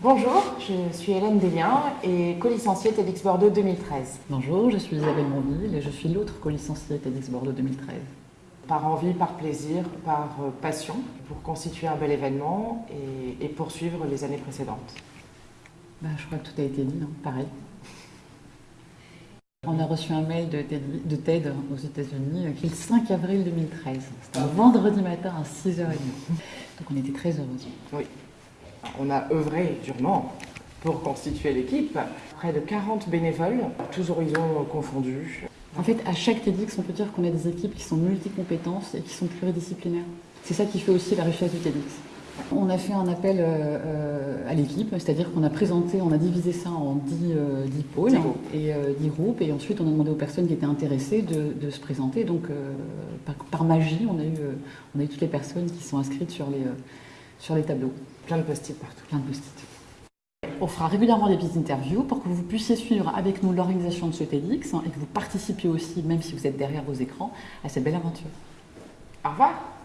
Bonjour, je suis Hélène Desliens et co-licenciée TEDx Bordeaux 2013. Bonjour, je suis Isabelle Mondil et je suis l'autre co-licenciée TEDx Bordeaux 2013. Par envie, par plaisir, par euh, passion, pour constituer un bel événement et, poursuivre les années précédentes. Bah, je crois que tout a été dit, hein, pareil. On a reçu un mail de TED, aux États-Unis qui est le 5 avril 2013. C'était un vendredi matin à 6h30. Donc on était très heureux. Oui. On a œuvré durement pour constituer l'équipe. Près de 40 bénévoles, tous horizons confondus. En fait, à chaque TEDx, on peut dire qu'on a des équipes qui sont multi-compétences et qui sont pluridisciplinaires. C'est ça qui fait aussi la richesse du TEDx. On a fait un appel euh, euh, à l'équipe, c'est-à-dire qu'on a présenté, on a divisé ça en 10, euh, pôles et 10 groupes, et ensuite on a demandé aux personnes qui étaient intéressées de, se présenter. Donc par, magie, on a, eu, on a eu toutes les personnes qui sont inscrites sur les, sur les tableaux. Plein de post-it partout. Plein de post-it. On fera régulièrement des petites interviews pour que vous puissiez suivre avec nous l'organisation de ce TEDx et que vous participiez aussi, même si vous êtes derrière vos écrans, à cette belle aventure. Au revoir